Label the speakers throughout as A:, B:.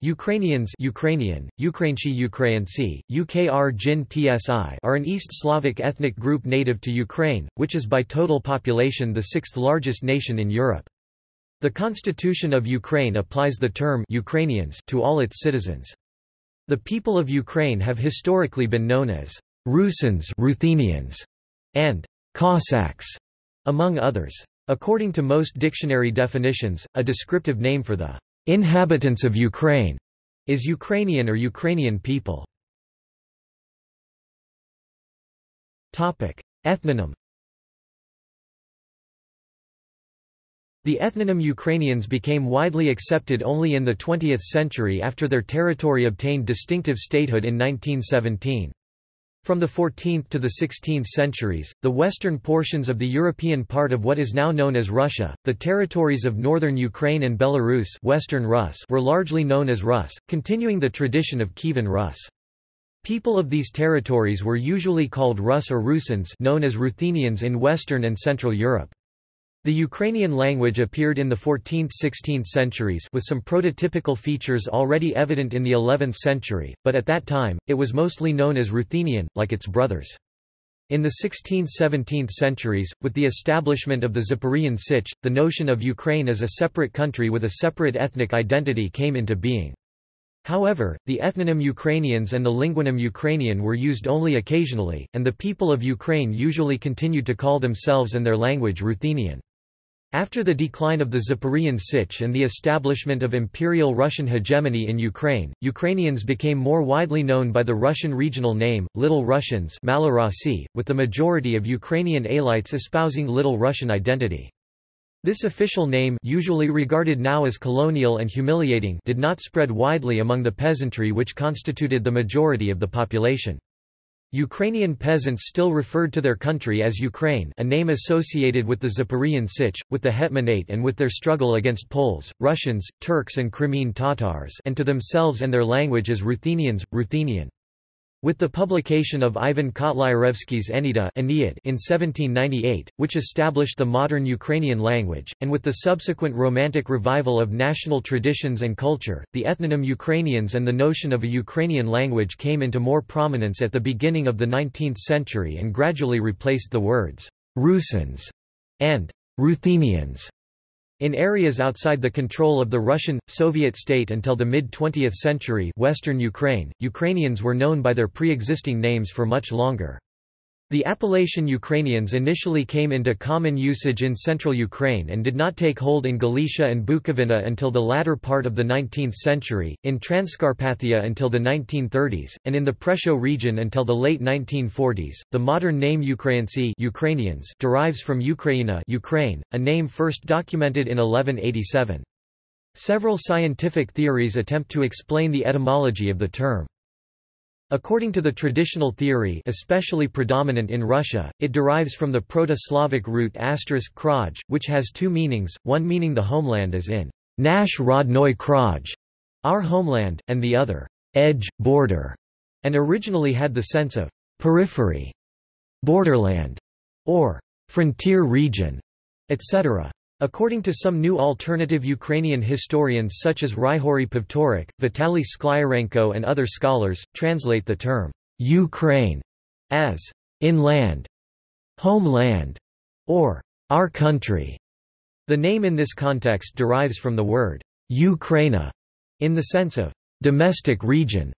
A: Ukrainians Ukrainian, Ukrainci Ukrainci, UKR Jin TSI are an East Slavic ethnic group native to Ukraine, which is by total population the sixth largest nation in Europe. The Constitution of Ukraine applies the term Ukrainians to all its citizens. The people of Ukraine have historically been known as Rusins Ruthenians and Cossacks, among others. According to most dictionary definitions, a descriptive name for the Inhabitants of Ukraine is Ukrainian or Ukrainian people. Topic: Ethnonym. The ethnonym Ukrainians became widely accepted only in the 20th century after their territory obtained distinctive statehood in 1917. From the 14th to the 16th centuries, the western portions of the European part of what is now known as Russia, the territories of northern Ukraine and Belarus Western Rus were largely known as Rus, continuing the tradition of Kievan Rus. People of these territories were usually called Rus or Rusins known as Ruthenians in Western and Central Europe. The Ukrainian language appeared in the 14th–16th centuries with some prototypical features already evident in the 11th century, but at that time, it was mostly known as Ruthenian, like its brothers. In the 16th–17th centuries, with the establishment of the Zaporozhian Sich, the notion of Ukraine as a separate country with a separate ethnic identity came into being. However, the ethnonym Ukrainians and the linguanym Ukrainian were used only occasionally, and the people of Ukraine usually continued to call themselves and their language Ruthenian. After the decline of the Zaporozhian Sich and the establishment of Imperial Russian hegemony in Ukraine, Ukrainians became more widely known by the Russian regional name, Little Russians with the majority of Ukrainian elites espousing Little Russian identity. This official name usually regarded now as colonial and humiliating did not spread widely among the peasantry which constituted the majority of the population. Ukrainian peasants still referred to their country as Ukraine a name associated with the Zaporozhian Sich, with the Hetmanate and with their struggle against Poles, Russians, Turks and Crimean Tatars and to themselves and their language as Ruthenians, Ruthenian. With the publication of Ivan Kotlyarevsky's Ennead in 1798, which established the modern Ukrainian language, and with the subsequent Romantic revival of national traditions and culture, the ethnonym Ukrainians and the notion of a Ukrainian language came into more prominence at the beginning of the 19th century and gradually replaced the words Rusins and Ruthenians. In areas outside the control of the Russian, Soviet state until the mid-20th century Western Ukraine, Ukrainians were known by their pre-existing names for much longer. The appellation Ukrainians initially came into common usage in central Ukraine and did not take hold in Galicia and Bukovina until the latter part of the 19th century, in Transcarpathia until the 1930s, and in the Prešov region until the late 1940s. The modern name Ukrainci Ukrainians derives from Ukraina Ukraine, a name first documented in 1187. Several scientific theories attempt to explain the etymology of the term. According to the traditional theory especially predominant in Russia, it derives from the Proto-Slavic root kraj, which has two meanings, one meaning the homeland as in Nash rodnoy kraj, our homeland, and the other edge, border, and originally had the sense of periphery, borderland, or frontier region, etc. According to some new alternative Ukrainian historians such as Ryhorij Pivtorak, Vitaly Sklyarenko and other scholars, translate the term Ukraine as inland, homeland, or our country. The name in this context derives from the word Ukraina in the sense of domestic region,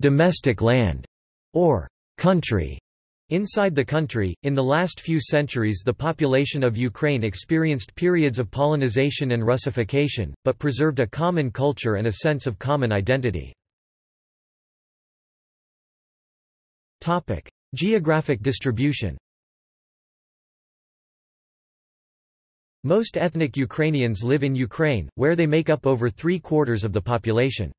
A: domestic land, or country. Inside the country, in the last few centuries the population of Ukraine experienced periods of polonization and Russification, but preserved a common culture and a sense of common identity. Geographic distribution Most ethnic Ukrainians live in Ukraine, where they make up over three-quarters of the population.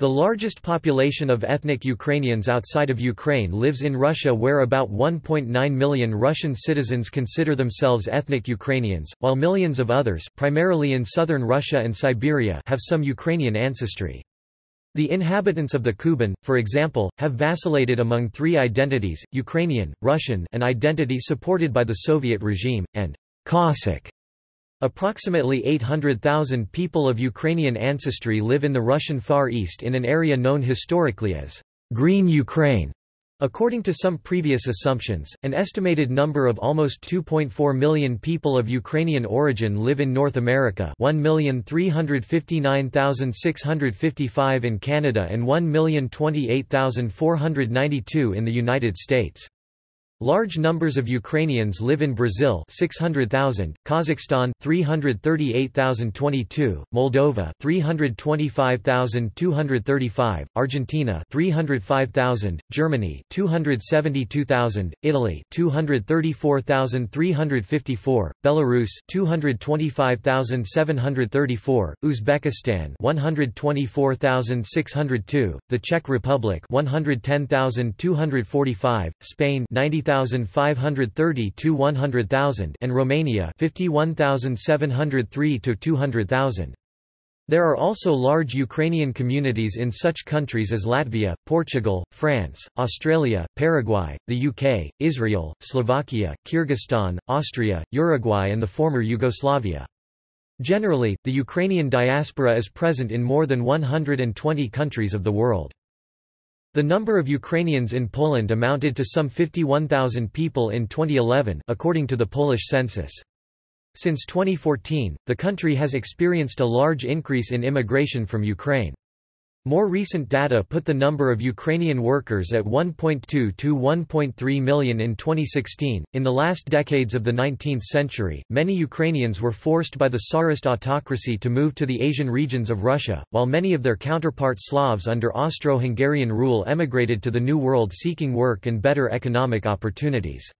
A: The largest population of ethnic Ukrainians outside of Ukraine lives in Russia where about 1.9 million Russian citizens consider themselves ethnic Ukrainians, while millions of others primarily in southern Russia and Siberia have some Ukrainian ancestry. The inhabitants of the Kuban, for example, have vacillated among three identities, Ukrainian, Russian an identity supported by the Soviet regime, and Cossack Approximately 800,000 people of Ukrainian ancestry live in the Russian Far East in an area known historically as Green Ukraine. According to some previous assumptions, an estimated number of almost 2.4 million people of Ukrainian origin live in North America 1,359,655 in Canada and 1,028,492 in the United States. Large numbers of Ukrainians live in Brazil 600,000, Kazakhstan 338,022, Moldova 325,235, Argentina 305,000, Germany 272,000, Italy 234,354, Belarus 225,734, Uzbekistan 124,602, the Czech Republic 110,245, Spain 90 50,530 to 100,000 and Romania 51,703 to 200,000. There are also large Ukrainian communities in such countries as Latvia, Portugal, France, Australia, Paraguay, the UK, Israel, Slovakia, Kyrgyzstan, Austria, Uruguay and the former Yugoslavia. Generally, the Ukrainian diaspora is present in more than 120 countries of the world. The number of Ukrainians in Poland amounted to some 51,000 people in 2011 according to the Polish census. Since 2014, the country has experienced a large increase in immigration from Ukraine. More recent data put the number of Ukrainian workers at 1.2 to 1.3 million in 2016. In the last decades of the 19th century, many Ukrainians were forced by the Tsarist autocracy to move to the Asian regions of Russia, while many of their counterpart Slavs under Austro-Hungarian rule emigrated to the New World seeking work and better economic opportunities.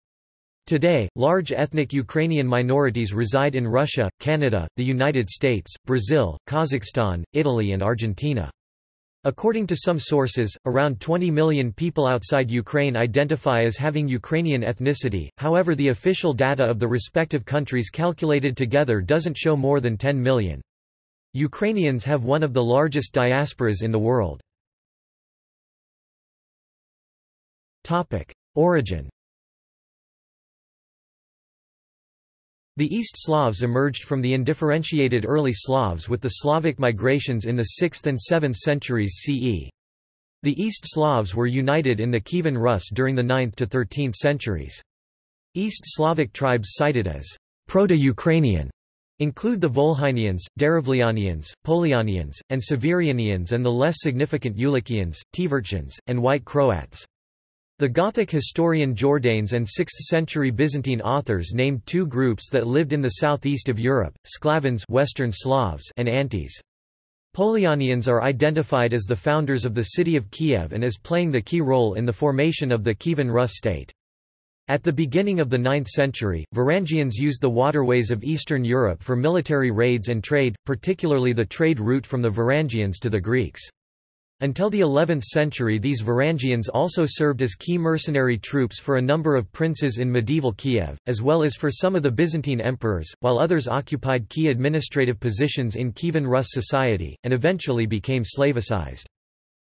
A: Today, large ethnic Ukrainian minorities reside in Russia, Canada, the United States, Brazil, Kazakhstan, Italy and Argentina. According to some sources, around 20 million people outside Ukraine identify as having Ukrainian ethnicity, however the official data of the respective countries calculated together doesn't show more than 10 million. Ukrainians have one of the largest diasporas in the world. Origin The East Slavs emerged from the undifferentiated early Slavs with the Slavic migrations in the 6th and 7th centuries CE. The East Slavs were united in the Kievan Rus during the 9th to 13th centuries. East Slavic tribes cited as Proto-Ukrainian include the Volhynians, Derevlianians, Polianians, and Severianians and the less significant Ulikians, Tverchans, and White Croats. The Gothic historian Jordanes and 6th-century Byzantine authors named two groups that lived in the southeast of Europe, Sklavans Western Slavs and Antes. Polianians are identified as the founders of the city of Kiev and as playing the key role in the formation of the Kievan Rus state. At the beginning of the 9th century, Varangians used the waterways of Eastern Europe for military raids and trade, particularly the trade route from the Varangians to the Greeks. Until the 11th century these Varangians also served as key mercenary troops for a number of princes in medieval Kiev, as well as for some of the Byzantine emperors, while others occupied key administrative positions in Kievan Rus society, and eventually became Slavicized.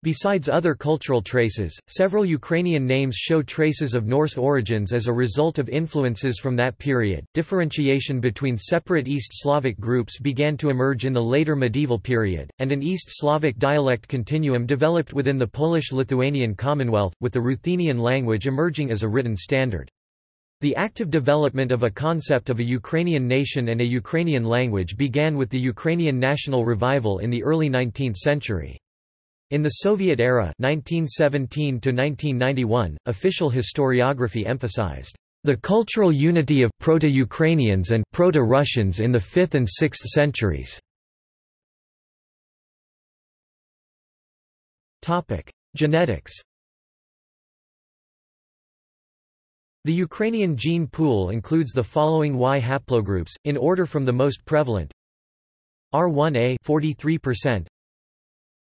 A: Besides other cultural traces, several Ukrainian names show traces of Norse origins as a result of influences from that period. Differentiation between separate East Slavic groups began to emerge in the later medieval period, and an East Slavic dialect continuum developed within the Polish-Lithuanian Commonwealth, with the Ruthenian language emerging as a written standard. The active development of a concept of a Ukrainian nation and a Ukrainian language began with the Ukrainian national revival in the early 19th century. In the Soviet era 1917 -1991, official historiography emphasized the cultural unity of Proto-Ukrainians and Proto-Russians in the 5th and 6th centuries. Genetics. The Ukrainian gene pool includes the following Y haplogroups, in order from the most prevalent. R1a 43%,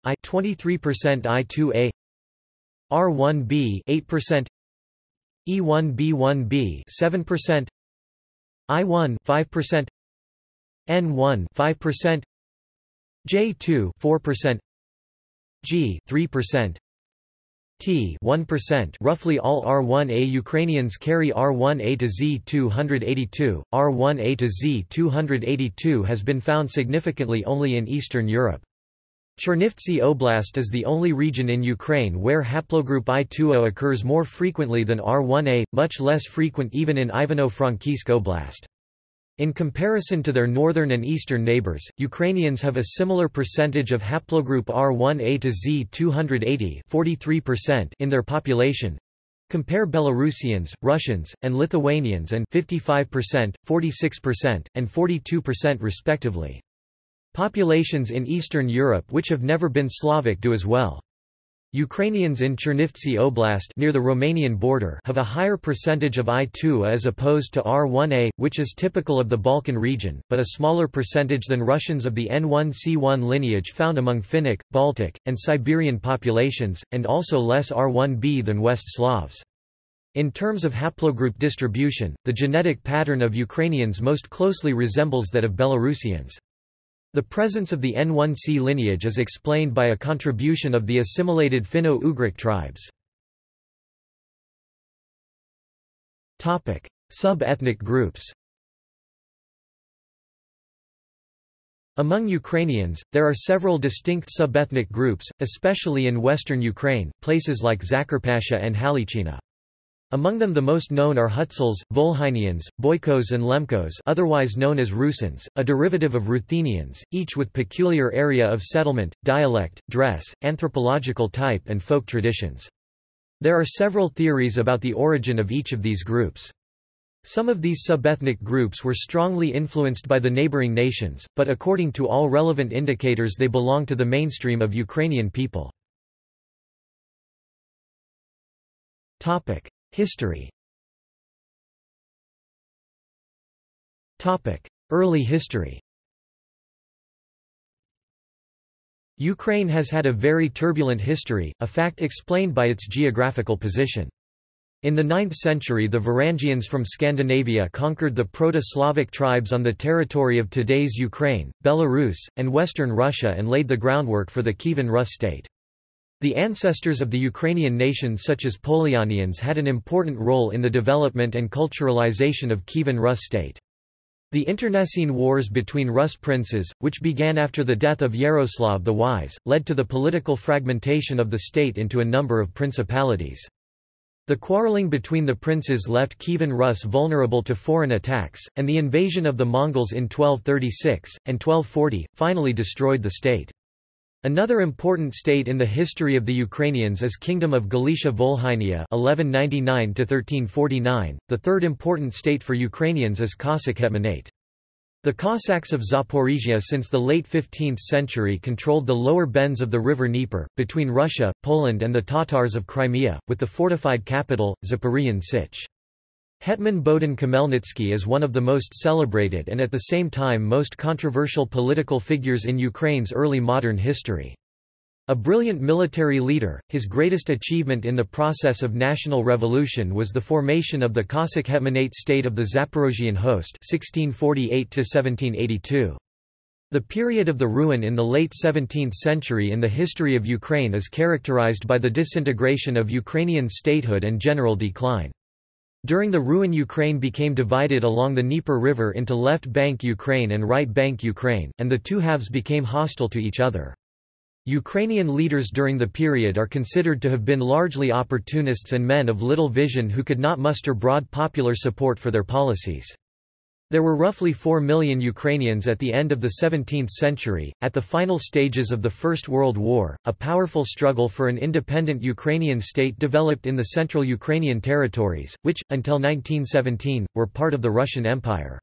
A: I 23% I2A R1B 8% E1B1B 7% I1 5% N1 5% J2 4% G 3% T 1% roughly all R1A Ukrainians carry R1A to Z282. R1A to Z282 has been found significantly only in Eastern Europe. Chernivtsi Oblast is the only region in Ukraine where haplogroup I20 occurs more frequently than R1A, much less frequent even in Ivano-Frankivsk Oblast. In comparison to their northern and eastern neighbors, Ukrainians have a similar percentage of haplogroup R1A to Z280 43% in their population. Compare Belarusians, Russians, and Lithuanians and 55%, 46%, and 42% respectively. Populations in Eastern Europe which have never been Slavic do as well. Ukrainians in Chernivtsi Oblast near the Romanian border have a higher percentage of I2 as opposed to R1A, which is typical of the Balkan region, but a smaller percentage than Russians of the N1C1 lineage found among Finnic, Baltic, and Siberian populations, and also less R1B than West Slavs. In terms of haplogroup distribution, the genetic pattern of Ukrainians most closely resembles that of Belarusians. The presence of the N1C lineage is explained by a contribution of the assimilated Finno-Ugric tribes. Sub-ethnic groups Among Ukrainians, there are several distinct sub-ethnic groups, especially in western Ukraine, places like Zakarpattia and Halichina. Among them the most known are Hutsuls, Volhynians, Boykos and Lemkos otherwise known as Rusins, a derivative of Ruthenians, each with peculiar area of settlement, dialect, dress, anthropological type and folk traditions. There are several theories about the origin of each of these groups. Some of these subethnic groups were strongly influenced by the neighboring nations, but according to all relevant indicators they belong to the mainstream of Ukrainian people. History Early history Ukraine has had a very turbulent history, a fact explained by its geographical position. In the 9th century the Varangians from Scandinavia conquered the Proto-Slavic tribes on the territory of today's Ukraine, Belarus, and western Russia and laid the groundwork for the Kievan Rus state. The ancestors of the Ukrainian nation such as Polyanians had an important role in the development and culturalization of Kievan Rus state. The internecine wars between Rus princes, which began after the death of Yaroslav the Wise, led to the political fragmentation of the state into a number of principalities. The quarreling between the princes left Kievan Rus vulnerable to foreign attacks, and the invasion of the Mongols in 1236, and 1240, finally destroyed the state. Another important state in the history of the Ukrainians is Kingdom of Galicia Volhynia 1199 1349. The third important state for Ukrainians is Cossack Hetmanate. The Cossacks of Zaporizhia since the late 15th century controlled the lower bends of the river Dnieper, between Russia, Poland and the Tatars of Crimea, with the fortified capital, Zaporizhian Sich. Hetman Bohdan Khmelnytsky is one of the most celebrated and at the same time most controversial political figures in Ukraine's early modern history. A brilliant military leader, his greatest achievement in the process of national revolution was the formation of the Cossack Hetmanate state of the Zaporozhian Host 1648 The period of the ruin in the late 17th century in the history of Ukraine is characterized by the disintegration of Ukrainian statehood and general decline. During the ruin Ukraine became divided along the Dnieper River into left bank Ukraine and right bank Ukraine, and the two halves became hostile to each other. Ukrainian leaders during the period are considered to have been largely opportunists and men of little vision who could not muster broad popular support for their policies. There were roughly 4 million Ukrainians at the end of the 17th century. At the final stages of the First World War, a powerful struggle for an independent Ukrainian state developed in the central Ukrainian territories, which, until 1917, were part of the Russian Empire.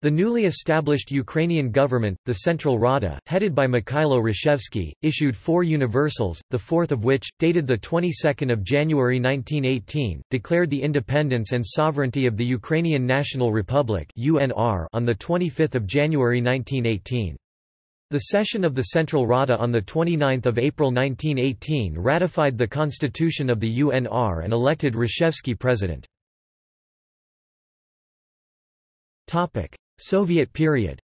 A: The newly established Ukrainian government, the Central Rada, headed by Mikhailo Hrushevsky, issued four universals, the fourth of which, dated the 22nd of January 1918, declared the independence and sovereignty of the Ukrainian National Republic (UNR) on the 25th of January 1918. The session of the Central Rada on 29 April 1918 ratified the constitution of the UNR and elected Hrushevsky president. Soviet period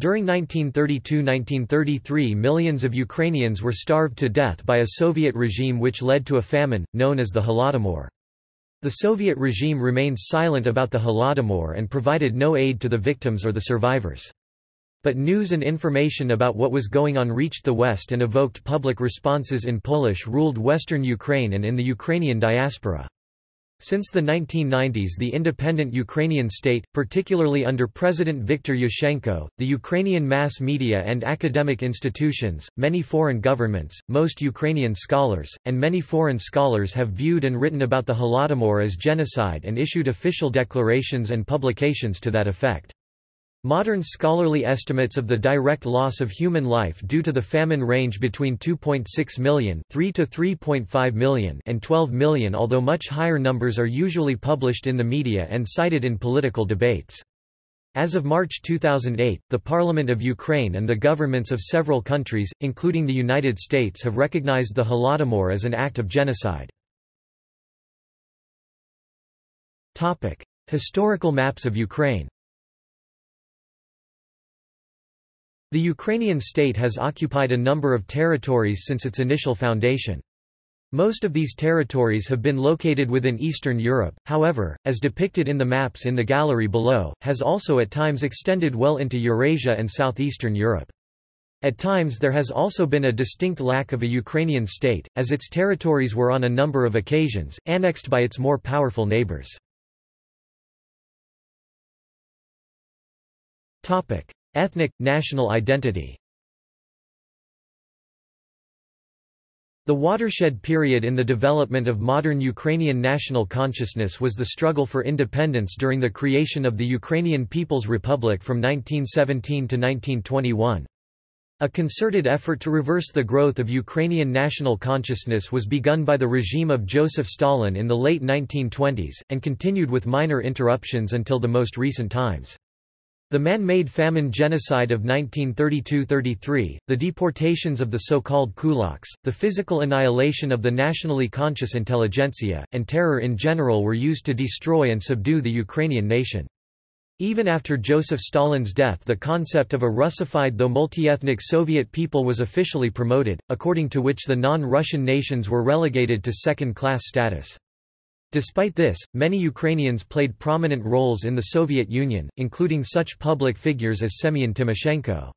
A: During 1932–1933 millions of Ukrainians were starved to death by a Soviet regime which led to a famine, known as the Holodomor. The Soviet regime remained silent about the Holodomor and provided no aid to the victims or the survivors. But news and information about what was going on reached the West and evoked public responses in Polish-ruled western Ukraine and in the Ukrainian diaspora. Since the 1990s the independent Ukrainian state, particularly under President Viktor Yushchenko, the Ukrainian mass media and academic institutions, many foreign governments, most Ukrainian scholars, and many foreign scholars have viewed and written about the Holodomor as genocide and issued official declarations and publications to that effect. Modern scholarly estimates of the direct loss of human life due to the famine range between 2.6 million 3 to 3.5 million and 12 million although much higher numbers are usually published in the media and cited in political debates. As of March 2008, the Parliament of Ukraine and the governments of several countries, including the United States have recognized the Holodomor as an act of genocide. Historical maps of Ukraine The Ukrainian state has occupied a number of territories since its initial foundation. Most of these territories have been located within Eastern Europe, however, as depicted in the maps in the gallery below, has also at times extended well into Eurasia and southeastern Europe. At times there has also been a distinct lack of a Ukrainian state, as its territories were on a number of occasions, annexed by its more powerful neighbors. Ethnic, national identity The watershed period in the development of modern Ukrainian national consciousness was the struggle for independence during the creation of the Ukrainian People's Republic from 1917 to 1921. A concerted effort to reverse the growth of Ukrainian national consciousness was begun by the regime of Joseph Stalin in the late 1920s, and continued with minor interruptions until the most recent times. The man-made famine genocide of 1932–33, the deportations of the so-called kulaks, the physical annihilation of the nationally conscious intelligentsia, and terror in general were used to destroy and subdue the Ukrainian nation. Even after Joseph Stalin's death the concept of a Russified though multi-ethnic Soviet people was officially promoted, according to which the non-Russian nations were relegated to second-class status. Despite this, many Ukrainians played prominent roles in the Soviet Union, including such public figures as Semyon Timoshenko.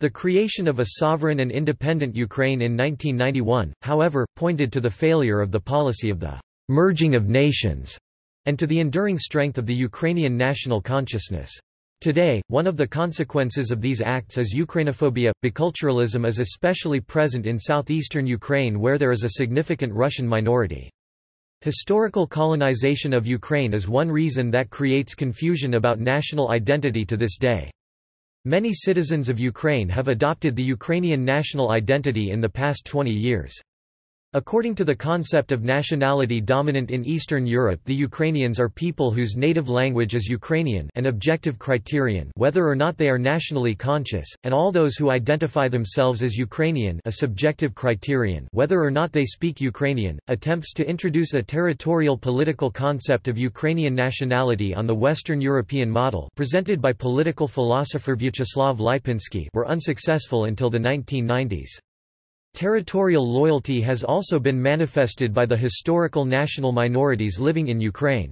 A: The creation of a sovereign and independent Ukraine in 1991, however, pointed to the failure of the policy of the merging of nations, and to the enduring strength of the Ukrainian national consciousness. Today, one of the consequences of these acts is Ukrainophobia. Biculturalism is especially present in southeastern Ukraine where there is a significant Russian minority. Historical colonization of Ukraine is one reason that creates confusion about national identity to this day. Many citizens of Ukraine have adopted the Ukrainian national identity in the past 20 years. According to the concept of nationality dominant in Eastern Europe the Ukrainians are people whose native language is Ukrainian an objective criterion whether or not they are nationally conscious, and all those who identify themselves as Ukrainian a subjective criterion whether or not they speak Ukrainian. Attempts to introduce a territorial political concept of Ukrainian nationality on the Western European model presented by political philosopher Vyacheslav Lipinski were unsuccessful until the 1990s. Territorial loyalty has also been manifested by the historical national minorities living in Ukraine.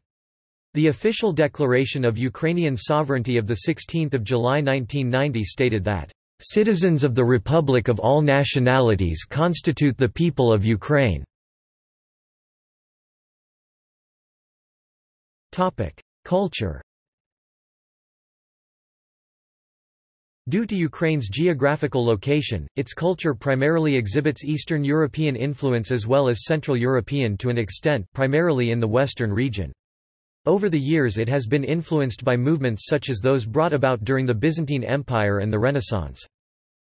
A: The official declaration of Ukrainian sovereignty of 16 July 1990 stated that, "...citizens of the Republic of all nationalities constitute the people of Ukraine." Culture Due to Ukraine's geographical location, its culture primarily exhibits Eastern European influence as well as Central European to an extent, primarily in the western region. Over the years it has been influenced by movements such as those brought about during the Byzantine Empire and the Renaissance.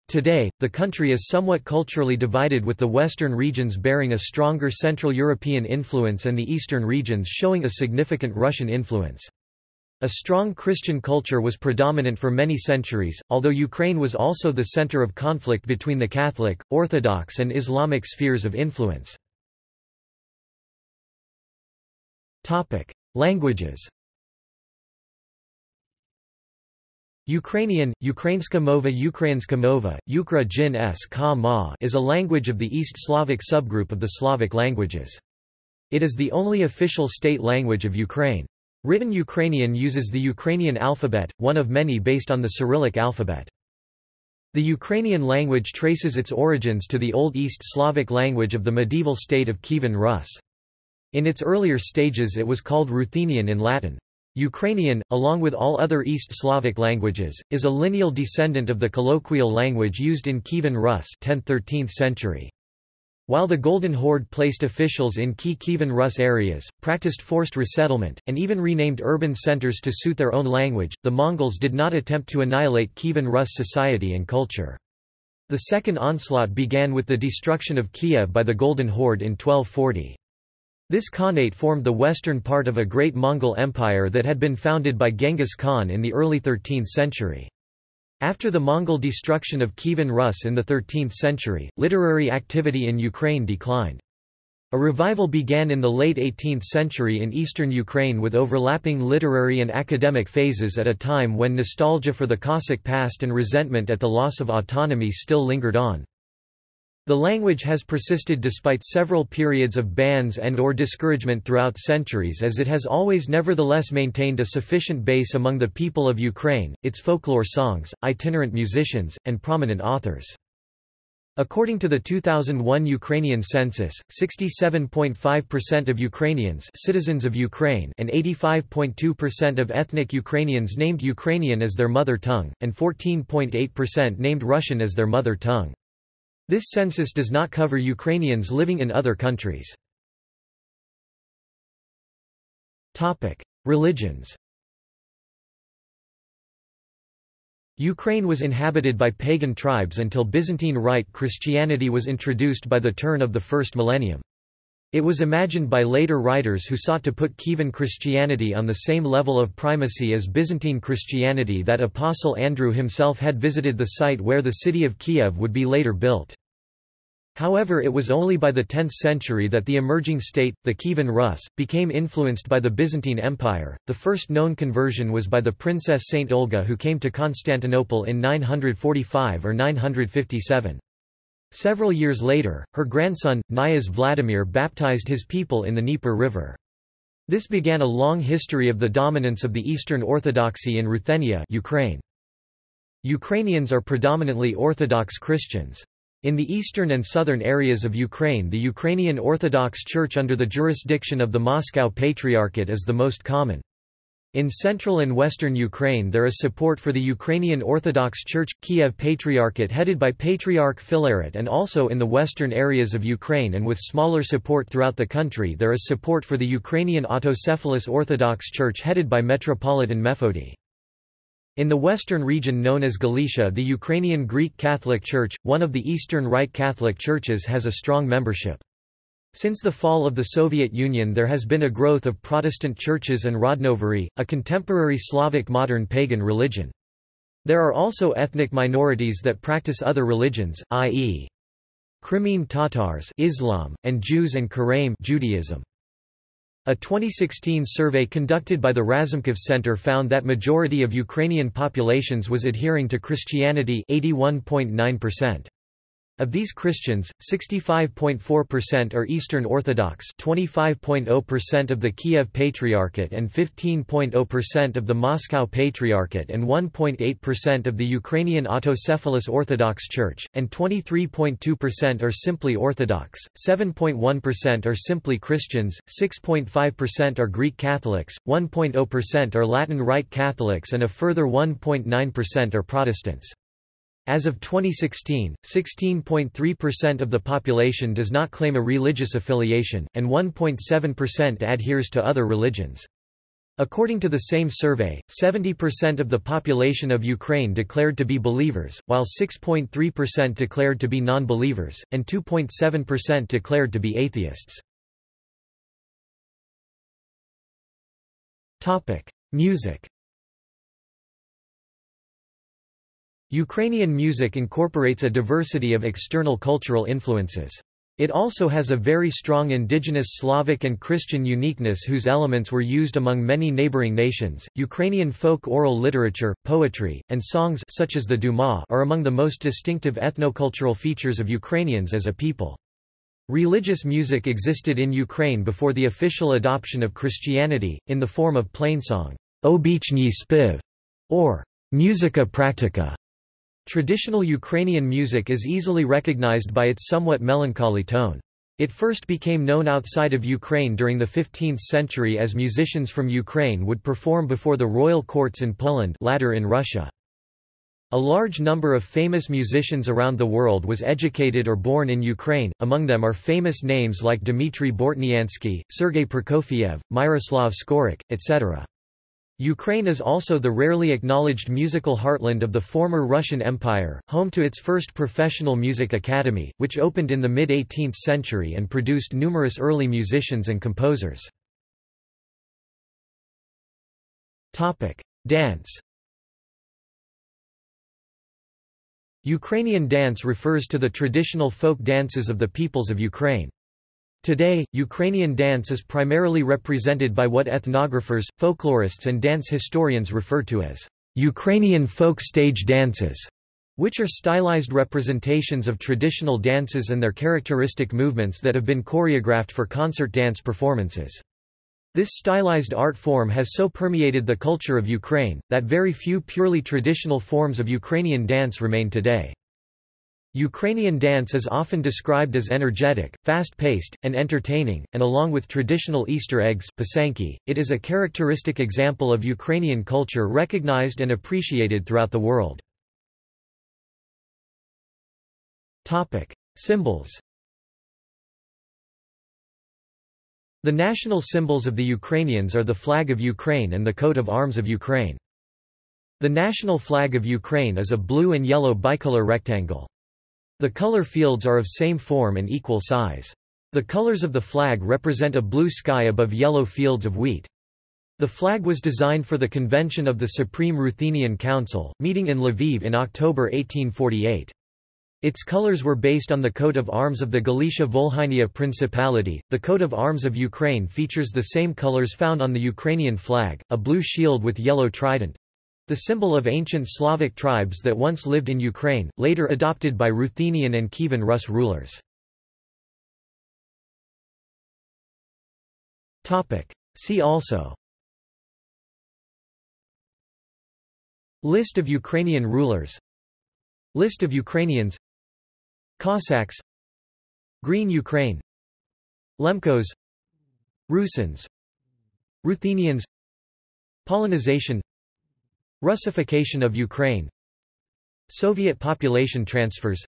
A: Today, the country is somewhat culturally divided with the western regions bearing a stronger Central European influence and the eastern regions showing a significant Russian influence. A strong Christian culture was predominant for many centuries, although Ukraine was also the center of conflict between the Catholic, Orthodox and Islamic spheres of influence. Languages Ukrainian, Ukrainska mova Ukrainska mova, Ukra jin s ka ma is a language of the East Slavic subgroup of the Slavic languages. It is the only official state language of Ukraine. Written Ukrainian uses the Ukrainian alphabet, one of many based on the Cyrillic alphabet. The Ukrainian language traces its origins to the Old East Slavic language of the medieval state of Kievan Rus. In its earlier stages it was called Ruthenian in Latin. Ukrainian, along with all other East Slavic languages, is a lineal descendant of the colloquial language used in Kievan Rus 10th–13th century. While the Golden Horde placed officials in key Kievan Rus areas, practiced forced resettlement, and even renamed urban centers to suit their own language, the Mongols did not attempt to annihilate Kievan Rus society and culture. The second onslaught began with the destruction of Kiev by the Golden Horde in 1240. This Khanate formed the western part of a great Mongol empire that had been founded by Genghis Khan in the early 13th century. After the Mongol destruction of Kievan Rus in the 13th century, literary activity in Ukraine declined. A revival began in the late 18th century in eastern Ukraine with overlapping literary and academic phases at a time when nostalgia for the Cossack past and resentment at the loss of autonomy still lingered on. The language has persisted despite several periods of bans and or discouragement throughout centuries as it has always nevertheless maintained a sufficient base among the people of Ukraine, its folklore songs, itinerant musicians, and prominent authors. According to the 2001 Ukrainian census, 67.5% of Ukrainians citizens of Ukraine and 85.2% of ethnic Ukrainians named Ukrainian as their mother tongue, and 14.8% named Russian as their mother tongue. This census does not cover Ukrainians living in other countries. Religions Ukraine was inhabited by pagan tribes until Byzantine Rite Christianity was introduced by the turn of the first millennium. It was imagined by later writers who sought to put Kievan Christianity on the same level of primacy as Byzantine Christianity that Apostle Andrew himself had visited the site where the city of Kiev would be later built. However it was only by the 10th century that the emerging state, the Kievan Rus, became influenced by the Byzantine Empire. The first known conversion was by the Princess Saint Olga who came to Constantinople in 945 or 957. Several years later, her grandson, Knyaz Vladimir baptized his people in the Dnieper River. This began a long history of the dominance of the Eastern Orthodoxy in Ruthenia Ukraine. Ukrainians are predominantly Orthodox Christians. In the eastern and southern areas of Ukraine the Ukrainian Orthodox Church under the jurisdiction of the Moscow Patriarchate is the most common. In central and western Ukraine there is support for the Ukrainian Orthodox Church, Kiev Patriarchate headed by Patriarch Filaret and also in the western areas of Ukraine and with smaller support throughout the country there is support for the Ukrainian Autocephalous Orthodox Church headed by Metropolitan Mefodi. In the western region known as Galicia the Ukrainian Greek Catholic Church, one of the Eastern Rite Catholic churches has a strong membership. Since the fall of the Soviet Union there has been a growth of Protestant churches and Rodnovery, a contemporary Slavic modern pagan religion. There are also ethnic minorities that practice other religions, i.e. Crimean Tatars Islam, and Jews and Karaim Judaism. A 2016 survey conducted by the Razumkov Center found that majority of Ukrainian populations was adhering to Christianity 81.9%. Of these Christians, 65.4% are Eastern Orthodox 25.0% of the Kiev Patriarchate and 15.0% of the Moscow Patriarchate and 1.8% of the Ukrainian Autocephalous Orthodox Church, and 23.2% are simply Orthodox, 7.1% are simply Christians, 6.5% are Greek Catholics, 1.0% are Latin Rite Catholics and a further 1.9% are Protestants. As of 2016, 16.3% of the population does not claim a religious affiliation, and 1.7% adheres to other religions. According to the same survey, 70% of the population of Ukraine declared to be believers, while 6.3% declared to be non-believers, and 2.7% declared to be atheists. Music Ukrainian music incorporates a diversity of external cultural influences. It also has a very strong indigenous Slavic and Christian uniqueness whose elements were used among many neighboring nations. Ukrainian folk oral literature, poetry, and songs such as the Duma are among the most distinctive ethnocultural features of Ukrainians as a people. Religious music existed in Ukraine before the official adoption of Christianity, in the form of plainsong, obichny spiv, or musica practica. Traditional Ukrainian music is easily recognized by its somewhat melancholy tone. It first became known outside of Ukraine during the 15th century as musicians from Ukraine would perform before the royal courts in Poland latter in Russia. A large number of famous musicians around the world was educated or born in Ukraine, among them are famous names like Dmitry Bortniansky, Sergei Prokofiev, Myroslav Skorik, etc. Ukraine is also the rarely acknowledged musical heartland of the former Russian Empire, home to its first professional music academy, which opened in the mid-18th century and produced numerous early musicians and composers. Dance Ukrainian dance refers to the traditional folk dances of the peoples of Ukraine. Today, Ukrainian dance is primarily represented by what ethnographers, folklorists and dance historians refer to as Ukrainian folk stage dances, which are stylized representations of traditional dances and their characteristic movements that have been choreographed for concert dance performances. This stylized art form has so permeated the culture of Ukraine, that very few purely traditional forms of Ukrainian dance remain today. Ukrainian dance is often described as energetic, fast-paced, and entertaining, and along with traditional Easter eggs pysanky, it is a characteristic example of Ukrainian culture recognized and appreciated throughout the world. Symbols The national symbols of the Ukrainians are the flag of Ukraine and the coat of arms of Ukraine. The national flag of Ukraine is a blue and yellow bicolor rectangle. The color fields are of same form and equal size. The colors of the flag represent a blue sky above yellow fields of wheat. The flag was designed for the convention of the Supreme Ruthenian Council, meeting in Lviv in October 1848. Its colors were based on the coat of arms of the Galicia-Volhynia Principality. The coat of arms of Ukraine features the same colors found on the Ukrainian flag, a blue shield with yellow trident, the symbol of ancient Slavic tribes that once lived in Ukraine, later adopted by Ruthenian and Kievan Rus rulers. See also. List of Ukrainian rulers. List of Ukrainians. Cossacks. Green Ukraine. Lemkos. Rusins. Ruthenians. Polonization Russification of Ukraine Soviet population transfers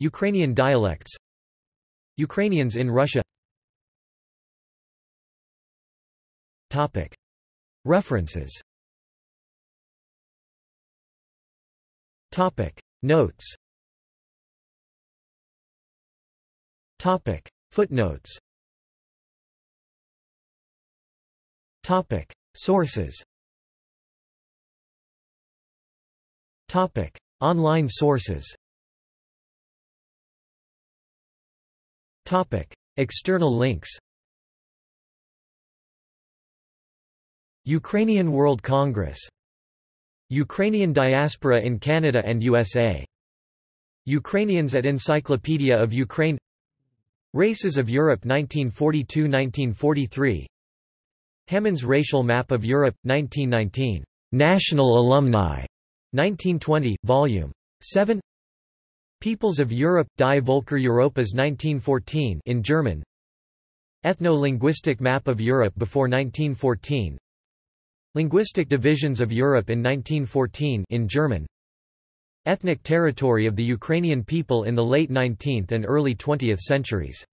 A: Ukrainian dialects Ukrainians in Russia Topic. References Topic. Notes Topic. Footnotes Topic. Sources Topic: Online sources. Topic: External links. Ukrainian World Congress. Ukrainian diaspora in Canada and USA. Ukrainians at Encyclopedia of Ukraine Races of Europe 1942–1943 Hammond's Racial Map of Europe, 1919. National Alumni. 1920, Vol. 7 Peoples of Europe, Die Volker Europas 1914 in German. Ethno-linguistic map of Europe before 1914 Linguistic divisions of Europe in 1914 in German. Ethnic territory of the Ukrainian people in the late 19th and early 20th centuries